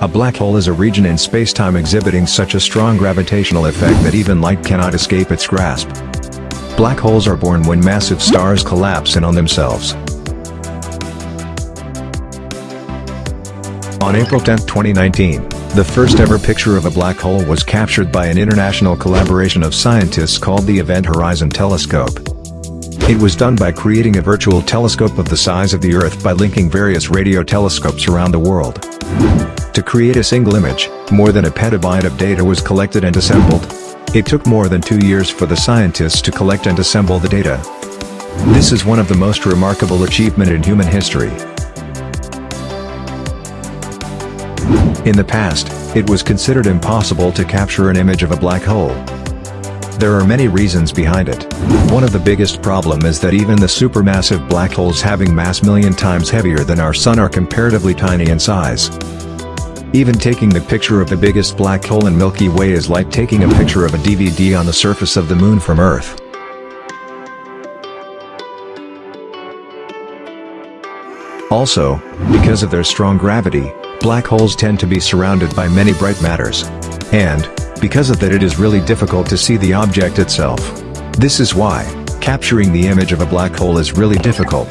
A black hole is a region in spacetime exhibiting such a strong gravitational effect that even light cannot escape its grasp. Black holes are born when massive stars collapse in on themselves. On April 10, 2019, the first ever picture of a black hole was captured by an international collaboration of scientists called the Event Horizon Telescope. It was done by creating a virtual telescope of the size of the Earth by linking various radio telescopes around the world. To create a single image, more than a petabyte of data was collected and assembled. It took more than two years for the scientists to collect and assemble the data. This is one of the most remarkable achievement in human history. In the past, it was considered impossible to capture an image of a black hole. There are many reasons behind it. One of the biggest problem is that even the supermassive black holes having mass million times heavier than our sun are comparatively tiny in size. Even taking the picture of the biggest black hole in Milky Way is like taking a picture of a DVD on the surface of the moon from Earth. Also, because of their strong gravity, black holes tend to be surrounded by many bright matters. And, because of that it is really difficult to see the object itself. This is why, capturing the image of a black hole is really difficult.